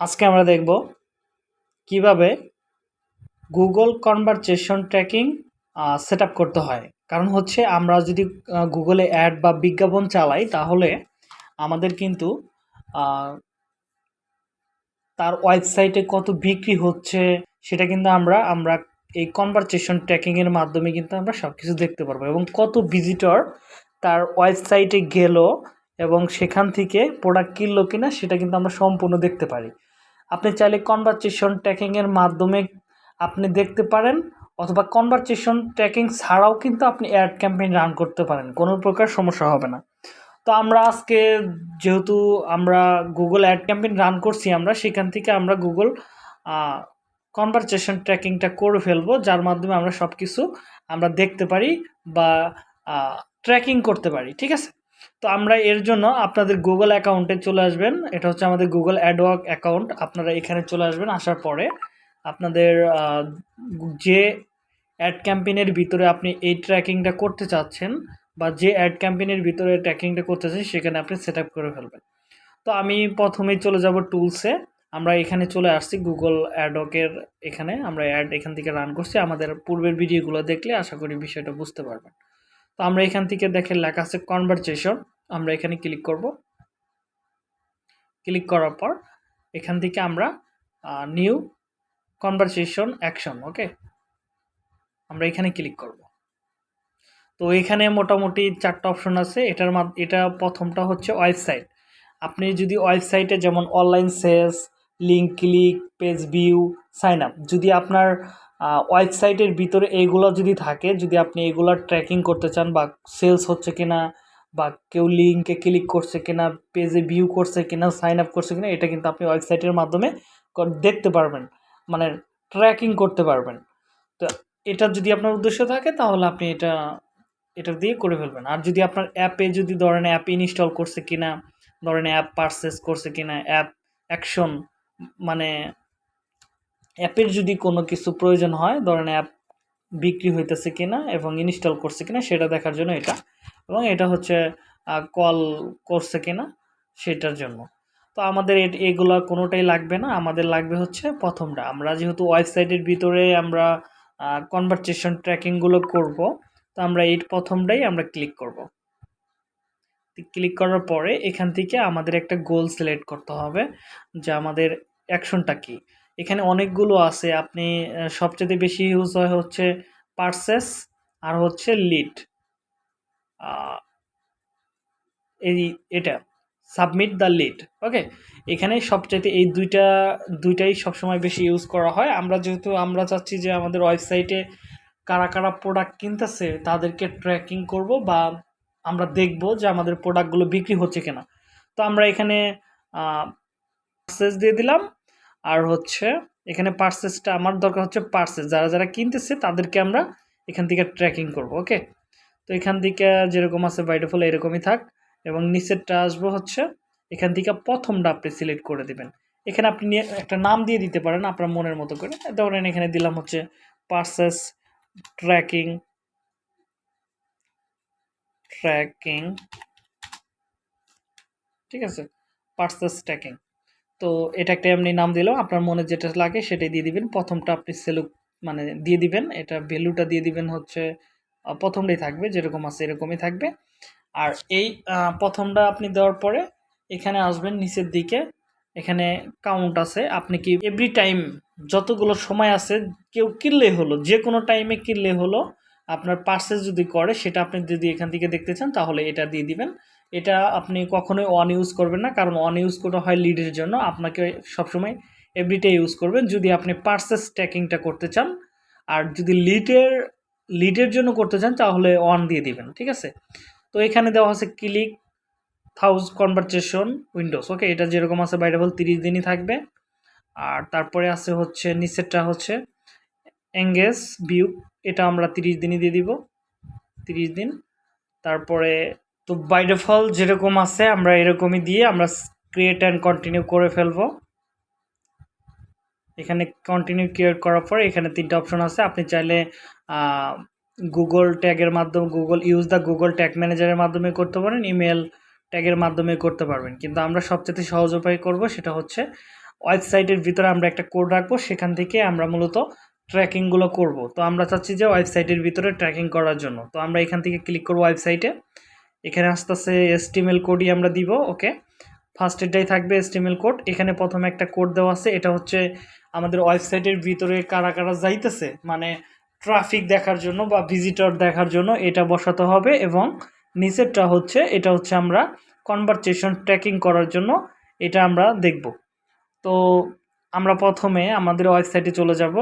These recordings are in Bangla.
আজকে আমরা দেখব কীভাবে গুগল কনভারসেশন ট্র্যাকিং সেট করতে হয়। কারণ হচ্ছে আমরা যদি গুগলে অ্যাড বা বিজ্ঞাপন চালাই, তাহলে আমাদের কিন্তু তার ওয়েবসাইটে কত বিক্রি হচ্ছে, সেটা কিন্তু আমরা আমরা এই কনভারসেশন ট্র্যাকিংয়ের মাধ্যমে কিন্তু আমরা সব কিছু দেখতে পারব এবং কত ভিজিটর তার ওয়েবসাইটে গেল এবং সেখান থেকে প্রোডাক্ট কিনলো কিনা, সেটা কিন্তু আমরা সম্পূর্ণ দেখতে পারি। আপনি চাইলে কনভারসেশন ট্র্যাকিংয়ের মাধ্যমে আপনি দেখতে পারেন, অথবা কনভারসেশন ট্র্যাকিং ছাড়াও কিন্তু আপনি অ্যাড ক্যাম্পেইন রান করতে পারেন, কোনো প্রকার সমস্যা হবে না। তো আমরা আজকে যেহেতু আমরা গুগল অ্যাড ক্যাম্পেইন রান করছি আমরা, সেখান থেকে আমরা গুগল কনভারসেশন ট্র্যাকিংটা করে ফেলব, যার মাধ্যমে আমরা সব কিছু আমরা দেখতে পারি বা ট্র্যাকিং করতে পারি, ঠিক আছে? তো আমরা এর জন্য আপনাদের গুগল অ্যাকাউন্টে চলে আসবেন। এটা হচ্ছে আমাদের গুগল অ্যাডওয়ার্ক অ্যাকাউন্ট আপনারা এখানে চলে আসবেন, আসার পরে আপনাদের যে অ্যাড ক্যাম্পেইনের ভিতরে আপনি এই ট্র্যাকিংটা করতে চাচ্ছেন বা যে অ্যাড ক্যাম্পেইনের ভিতরে ট্র্যাকিংটা করতে চাচ্ছেন, সেখানে আপনি সেট করে ফেলবেন। তো আমি প্রথমেই চলে যাব টুলসে আমরা এখানে চলে আসছি গুগল অ্যাডওয়ার্কের এখানে। আমরা অ্যাড এখান থেকে রান করছি। আমাদের পূর্বের ভিডিওগুলো দেখলে আশা করি বিষয়টা বুঝতে পারবেন। তো আমরা এখান থেকে দেখে লেখা আছে কনভারসেশন আমরা এখানে ক্লিক করব। ক্লিক করার পর এখান থেকে আমরা নিউ কনভারসেশন অ্যাকশন ওকে আমরা এখানে ক্লিক করব। তো এখানে মোটামুটি চারটা অপশন আছে, এটার এটা প্রথমটা হচ্ছে ওয়েবসাইট আপনি যদি ওয়েবসাইটে যেমন online sales link click page view sign up যদি আপনার ওয়েবসাইটের ভিতরে এইগুলো যদি থাকে, যদি আপনি এগুলো ট্র্যাকিং করতে চান বা সেলস হচ্ছে কিনা বা কেউ লিঙ্কে ক্লিক করছে কিনা পেজে ভিউ করছে কিনা সাইন আপ করছে কিনা, এটা কিন্তু আপনি ওয়েবসাইটের মাধ্যমে দেখতে পারবেন। মানে ট্র্যাকিং করতে পারবেন। তো এটা যদি আপনার উদ্দেশ্য থাকে, তাহলে আপনি এটা এটা দিয়ে করে ফেলবেন। আর যদি আপনার অ্যাপে যদি ধরেন অ্যাপ ইনস্টল করছে কিনা, ধরেন অ্যাপ পারচেস করছে কিনা অ্যাপ অ্যাকশন মানে অ্যাপের যদি কোনো কিছু প্রয়োজন হয়, ধরেন অ্যাপ বিক্রি হইতেছে কিনা এবং ইনস্টল করছে কিনা, সেটা দেখার জন্য এটা। এবং এটা হচ্ছে কল করছে কিনা, সেটার জন্য। তো আমাদের এগুলো কোনোটাই লাগবে না। আমাদের লাগবে হচ্ছে প্রথমটা। আমরা যেহেতু ওয়েবসাইটের ভিতরে আমরা কনভারসেশন ট্র্যাকিংগুলো করব, তো আমরা এই প্রথমটাই আমরা ক্লিক করব। ক্লিক করার পরে এখান থেকে আমাদের একটা গোল সিলেক্ট করতে হবে যে আমাদের অ্যাকশনটা কি। এখানে অনেকগুলো আছে। আপনি সবচেয়ে বেশি ইউজ হয় হচ্ছে পারসেস আর হচ্ছে লিড এই এটা সাবমিট দ্য লিড ওকে এখানে সবচাইতে এই দুইটা, দুইটাই সবসময় বেশি ইউজ করা হয়। আমরা যেহেতু, আমরা চাচ্ছি যে আমাদের ওয়েবসাইটে কারা কারা প্রোডাক্ট কিনতেছে তাদেরকে ট্র্যাকিং করব বা আমরা দেখব যে আমাদের প্রোডাক্টগুলো বিক্রি হচ্ছে কিনা। তো আমরা এখানে পার্সেস দিয়ে দিলাম। আর হচ্ছে এখানে পার্সেসটা আমার দরকার হচ্ছে পার্সেস যারা যারা কিনতেছে, তাদেরকে আমরা এখান থেকে ট্র্যাকিং করব ওকে তো এখান থেকে যেরকম আছে বাই ডিফল্ট এরকমই থাক। এবং নিচেরটা আসব হচ্ছে এখান থেকে প্রথমটা আপনি সিলেক্ট করে দিবেন। এখানে আপনি একটা নাম দিয়ে দিতে পারেন আপনার মনের মতো করে। ধরেন এখানে দিলাম হচ্ছে পার্সেস ট্র্যাকিং ট্র্যাকিং ঠিক আছে? পার্সেস ট্র্যাকিং তো এটা একটা এমনি নাম দিলাম আপনার মনে যেটা লাগে সেটাই দিয়ে দিবেন। প্রথমটা আপনি সেলু মানে দিয়ে দিবেন, এটা ভ্যালুটা দিয়ে দিবেন হচ্ছে প্রথমটাই থাকবে, যেরকম আছে এরকমই থাকবে। আর এই প্রথমটা আপনি দেওয়ার পরে এখানে আসবেন নিচের দিকে, এখানে কাউন্ট আছে। আপনি কি এভরি টাইম যতগুলো সময় আছে, কেউ কিনলে হলো যে কোনো টাইমে কিনলে হলো, আপনার পার্সেস যদি করে, সেটা আপনি যদি এখান থেকে দেখতে চান, তাহলে এটা দিয়ে দিবেন। এটা আপনি কখনোই অন ইউজ করবেন না, কারণ অন ইউজ করা হয় লিডের জন্য। আপনাকে সবসময় এভরিডে ইউজ করবেন। যদি আপনি পার্সেস ট্র্যাকিংটা করতে চান, আর যদি লিডের লিডের জন্য করতে চান, তাহলে অন দিয়ে দিবেন, ঠিক আছে? তো এখানে দেওয়া আছে click those conversation windows okay এটা যেরকম আছে বাইরে বল তিরিশ দিনই থাকবে। আর তারপরে আছে হচ্ছে, নিচেরটা হচ্ছে এঙ্গেজ ভিউ এটা আমরা তিরিশ দিনই দিয়ে দিব। তিরিশ দিন। তারপরে তো বাই ডিফল্ট যেরকম আছে, আমরা এরকমই দিয়ে আমরা ক্রিয়েট অ্যান্ড কন্টিনিউ করে ফেলব। এখানে কন্টিনিউ ক্রিয়েট করার পরে এখানে তিনটা অপশন আছে। আপনি চাইলে গুগল ট্যাগের মাধ্যমে Google use the Google tag ম্যানেজারের মাধ্যমে করতে পারেন ইমেল ট্যাগের মাধ্যমে করতে পারবেন। কিন্তু আমরা সবচেয়ে সহজ উপায় করব সেটা হচ্ছে ওয়েবসাইটের ভিতরে আমরা একটা কোড রাখব, সেখান থেকে আমরা মূলত ট্র্যাকিংগুলো করব। তো আমরা চাচ্ছি যে ওয়েবসাইটের ভিতরে ট্র্যাকিং করার জন্য। তো আমরা এখান থেকে ক্লিক করব ওয়েবসাইটে এখানে আস্তে আস্তে এসটিএমএল কোডই আমরা দিব ওকে ফার্স্ট এটাই থাকবে এসটিএমএল কোড এখানে প্রথমে একটা কোড দেওয়া আছে, এটা হচ্ছে আমাদের ওয়েবসাইটের ভিতরে কারা কারা যাইতেছে মানে ট্রাফিক দেখার জন্য বা ভিজিটর দেখার জন্য এটা বসাতে হবে এবং নিচেরটা হচ্ছে, এটা হচ্ছে আমরা কনভারসেশন ট্র্যাকিং করার জন্য এটা আমরা দেখব। তো আমরা প্রথমে আমাদের ওয়েবসাইটে চলে যাব,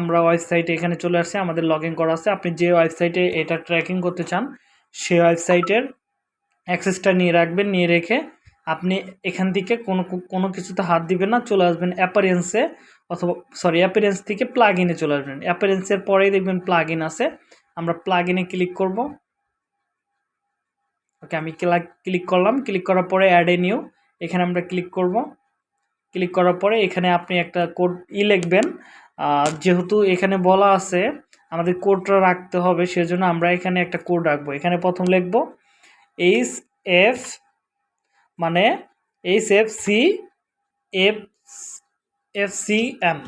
আমরা ওয়েবসাইটে এখানে চলে আসছি, আমাদের লগ করা আছে। আপনি যে ওয়েবসাইটে এটা ট্র্যাকিং করতে চান সেই ওয়েবসাইটের অ্যাক্সেসটা নিয়ে রাখবেন, নিয়ে রেখে আপনি এখান থেকে কোনো কোনো কিছুতে হাত দিবেন না, চলে আসবেন অ্যাপারেন্সে অথবা সরি অ্যাপারেন্স থেকে প্লাগ ইনে চলে আসবেন। অ্যাপারেন্সের পরেই দেখবেন প্লাগ ইন আছে। আমরা প্লাগ ইনে ক্লিক করব। ওকে, আমি ক্লিক করলাম। ক্লিক করার পরে অ্যাড এ নিউ এখানে আমরা ক্লিক করব। ক্লিক করার পরে এখানে আপনি একটা কোড ই লিখবেন। যেহেতু এখানে বলা আছে, আমাদের কোডটা রাখতে হবে, সেজন্য আমরা এখানে একটা কোড রাখব। এখানে প্রথম লিখব। এইচ এফ মানে H F C F F C M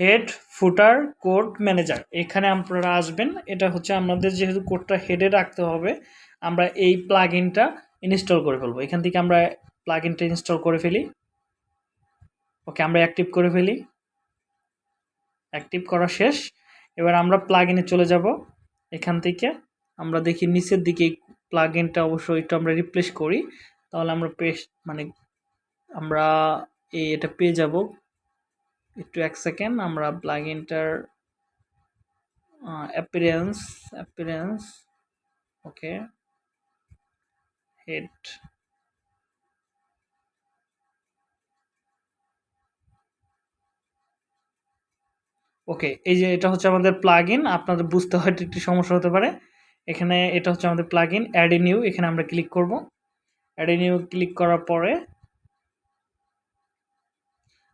head footer code manager এখানে আপনারা আসবেন। এটা হচ্ছে আমাদের যেহেতু কোডটা হেডে রাখতে হবে, আমরা এই প্লাগ ইনটা ইনস্টল করে ফেলব। এখান থেকে আমরা প্লাগ ইনটা ইনস্টল করে ফেলি। ওকে আমরা অ্যাক্টিভ করে ফেলি। অ্যাক্টিভ করা শেষ। এবার আমরা প্লাগ ইনে চলে যাব। এখান থেকে। আমরা দেখি নিচের দিকে প্লাগ ইনটা অবশ্যই একটু আমরা রিপ্লেস করি। তাহলে আমরা পেস্ট মানে আমরা এই এটা পেয়ে যাব। একটু এক সেকেন্ড আমরা plug inter appearance appearance okay head okay, এই যে এটা হচ্ছে আমাদের প্লাগ ইন আপনাদের বুঝতে হয়তো একটু সমস্যা হতে পারে। এখানে এটা হচ্ছে আমাদের প্লাগ ইন অ্যাড নিউ এখানে আমরা ক্লিক করব। অ্যাড নিউ ক্লিক করার পরে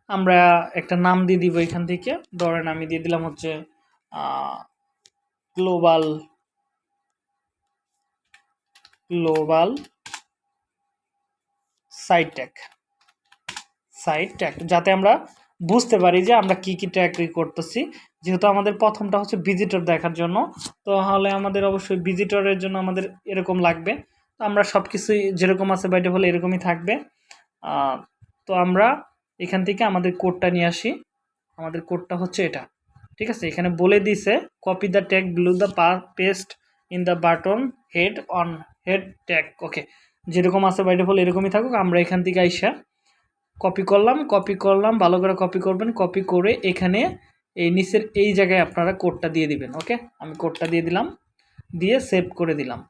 আমরা একটা নাম দিয়ে দিব এখান থেকে। ধরেন আমি দিয়ে দিলাম হচ্ছে global global site tag site tag যাতে আমরা বুঝতে পারি যে আমরা কি কি ট্যাগ করতেছি। যেহেতু আমাদের প্রথমটা হচ্ছে ভিজিটর দেখার জন্য তো তাহলে আমাদের অবশ্যই ভিজিটরের জন্য আমাদের এরকম লাগবে। তো আমরা সব কিছুই যেরকম আছে বাইটে হলে এরকমই থাকবে। তো আমরা এখান থেকে আমাদের কোডটা নিয়ে আসি। আমাদের কোডটা হচ্ছে এটা। ঠিক আছে? এখানে বলে দিছে copy the tag blue the paste in the button head on head tag okay যেরকম আছে বাইটে হলে এরকমই থাকুক, আমরা এখান থেকে আইসা কপি করলাম কপি করলাম, ভালো করে কপি করবেন কপি করে এখানে এই নিচের এই জায়গায় আপনারা কোডটা দিয়ে দিবেন ওকে আমি কোডটা দিয়ে দিলাম, দিয়ে সেভ করে দিলাম।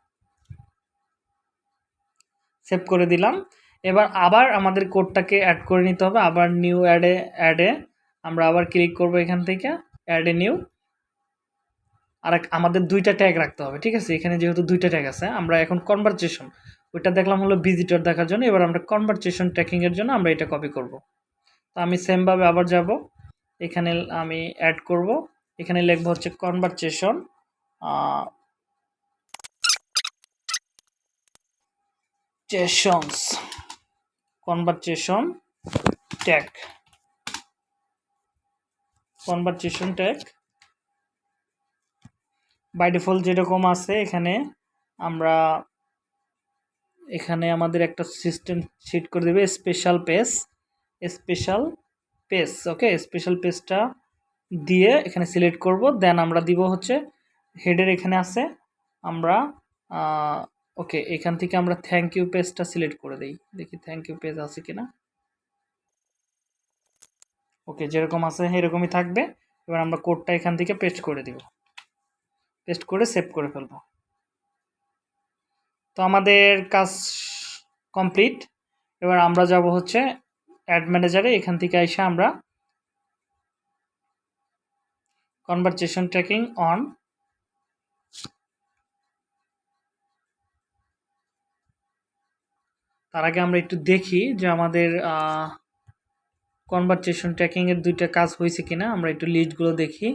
সেভ করে দিলাম। এবার আবার আমাদের কোডটাকে অ্যাড করে নিতে হবে, আবার নিউ অ্যাডে অ্যাডে আমরা আবার ক্লিক করব এখান থেকে অ্যাডে নিউ আর আমাদের দুইটা ট্যাগ রাখতে হবে, ঠিক আছে? এখানে যেহেতু দুইটা ট্যাগ আছে, আমরা এখন কনভারসেশন ওইটা দেখলাম হলো ভিজিটর দেখার জন্য। এবার আমরা কনভারসেশন ট্র্যাকিংয়ের জন্য আমরা এটা কপি করব। তো আমি সেমভাবে আবার যাব। এখানে আমি অ্যাড করব। এখানে লিখব হচ্ছে conversation চেশনস conversation tag conversation tag by default যেরকম আছে, এখানে আমরা এখানে আমাদের একটা সিস্টেম সেট করে দেবে special page special page okay special পেজটা দিয়ে এখানে সিলেক্ট করব দেন আমরা দিব হচ্ছে হেডের এখানে আছে, আমরা ওকে এখান থেকে আমরা থ্যাংক ইউ পেজটা সিলেক্ট করে দিই, দেখি থ্যাংক ইউ পেজ আছে কিনা। ওকে যেরকম আছে এরকমই থাকবে, এবার আমরা কোডটা এখান থেকে পেস্ট করে দিব পেস্ট করে সেভ করে ফেলব। তো আমাদের কাজ কমপ্লিট। এবার আমরা যাব হচ্ছে অ্যাড ম্যানেজারে। এখান থেকে এসে আমরা কনভারসেশন ট্র্যাকিং অন তার আগে আমরা একটু দেখি যে আমাদের কনভারসেশন ট্র্যাকিংয়ের দুইটা কাজ হয়েছে কিনা। আমরা একটু লিস্টগুলো দেখি।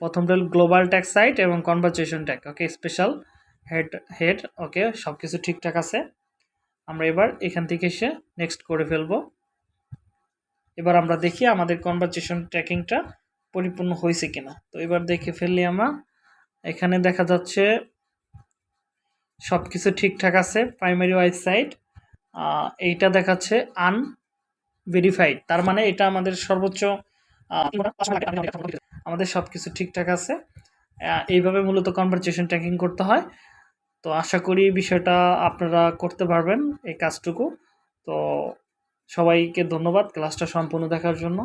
প্রথমটা গ্লোবাল ট্যাক সাইট এবং conversation tag okay special head head okay সব কিছু ঠিকঠাক আছে। আমরা এবার এখান থেকে এসে নেক্সট করে ফেলব। এবার আমরা দেখি আমাদের কনভারসেশন ট্র্যাকিংটা পরিপূর্ণ হয়েছে কিনা। তো এবার দেখে ফেললি আমরা, এখানে দেখা যাচ্ছে সব কিছু ঠিকঠাক আছে প্রাইমারি ওয়াইজ সাইট এইটা দেখাচ্ছে আন ভেরিফাইড তার মানে এটা আমাদের সর্বোচ্চ আমাদের সব কিছু ঠিকঠাক আছে। এইভাবে মূলত কনভারসেশন ট্র্যাকিং করতে হয়। তো আশা করি বিষয়টা আপনারা করতে পারবেন এই কাজটুকু। তো সবাইকে ধন্যবাদ ক্লাসটা সম্পূর্ণ দেখার জন্য।